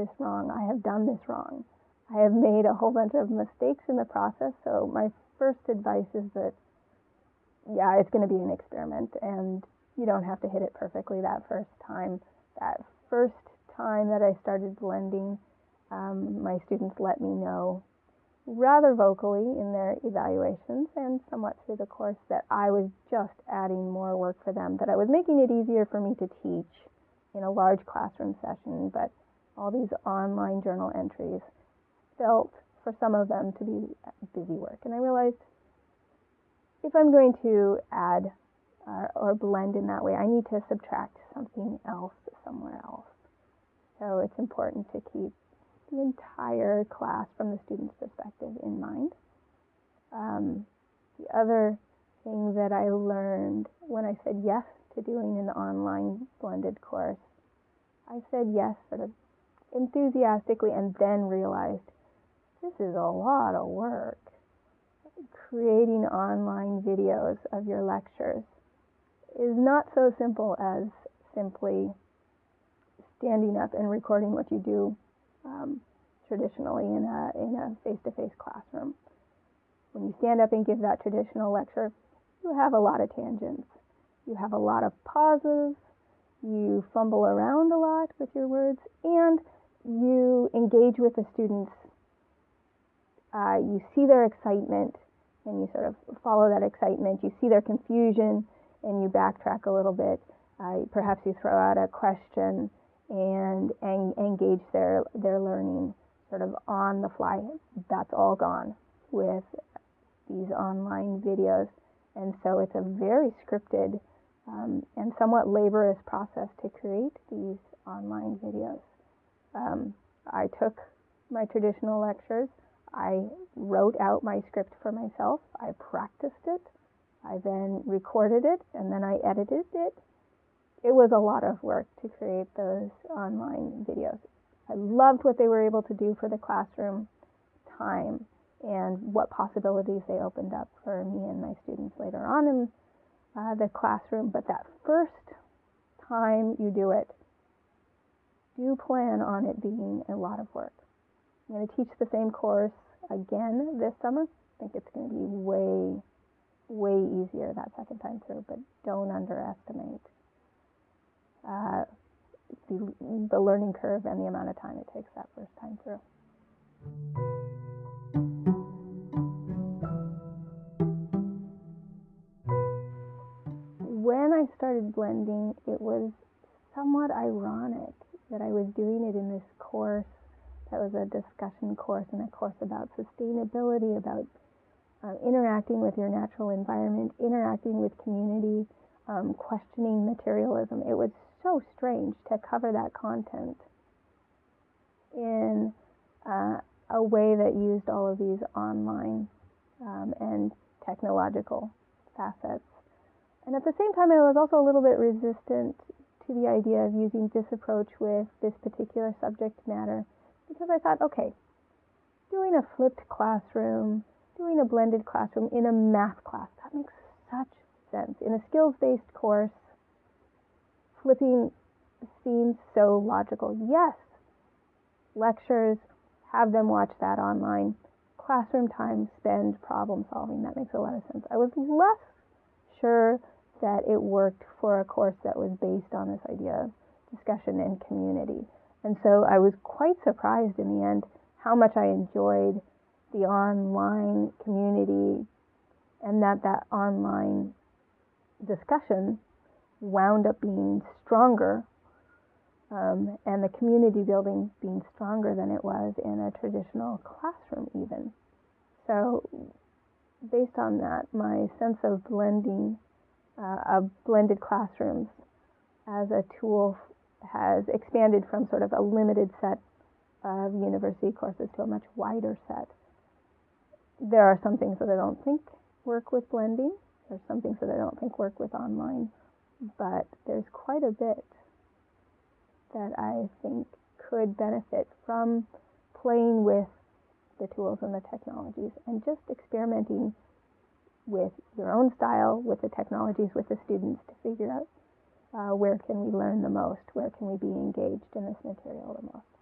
this wrong. I have done this wrong. I have made a whole bunch of mistakes in the process. So my first advice is that, yeah, it's going to be an experiment, and you don't have to hit it perfectly that first time. That first time that I started blending, um, my students let me know rather vocally in their evaluations and somewhat through the course that I was just adding more work for them, that I was making it easier for me to teach in a large classroom session, but all these online journal entries felt for some of them to be busy work. And I realized if I'm going to add uh, or blend in that way, I need to subtract something else somewhere else. So it's important to keep the entire class from the student's perspective in mind. Um, the other thing that I learned when I said yes to doing an online blended course, I said yes sort of enthusiastically and then realized this is a lot of work. Creating online videos of your lectures is not so simple as simply standing up and recording what you do um, traditionally in a in a face-to-face classroom. When you stand up and give that traditional lecture, you have a lot of tangents. You have a lot of pauses. You fumble around a lot with your words, and you engage with the students. Uh, you see their excitement, and you sort of follow that excitement. You see their confusion, and you backtrack a little bit. Uh, perhaps you throw out a question and, and engage their, their learning sort of on the fly. That's all gone with these online videos. And so it's a very scripted um, and somewhat laborious process to create these online videos. Um, I took my traditional lectures, I wrote out my script for myself, I practiced it, I then recorded it, and then I edited it it was a lot of work to create those online videos. I loved what they were able to do for the classroom time and what possibilities they opened up for me and my students later on in uh, the classroom. But that first time you do it, do plan on it being a lot of work. I'm going to teach the same course again this summer. I think it's going to be way, way easier that second time through, but don't underestimate uh, the, the learning curve and the amount of time it takes that first time through. When I started blending, it was somewhat ironic that I was doing it in this course that was a discussion course and a course about sustainability, about uh, interacting with your natural environment, interacting with community, um, questioning materialism. It was so strange to cover that content in uh, a way that used all of these online um, and technological facets. And at the same time, I was also a little bit resistant to the idea of using this approach with this particular subject matter because I thought, okay, doing a flipped classroom, doing a blended classroom in a math class, that makes such sense. In a skills based course, flipping seems so logical. Yes, lectures, have them watch that online. Classroom time, spend problem solving. That makes a lot of sense. I was less sure that it worked for a course that was based on this idea of discussion and community. And so I was quite surprised in the end how much I enjoyed the online community and that that online discussion wound up being stronger um, and the community building being stronger than it was in a traditional classroom, even. So, based on that, my sense of blending, uh, of blended classrooms as a tool has expanded from sort of a limited set of university courses to a much wider set. There are some things that I don't think work with blending. There's some things that I don't think work with online but there's quite a bit that I think could benefit from playing with the tools and the technologies and just experimenting with your own style, with the technologies, with the students to figure out uh, where can we learn the most, where can we be engaged in this material the most.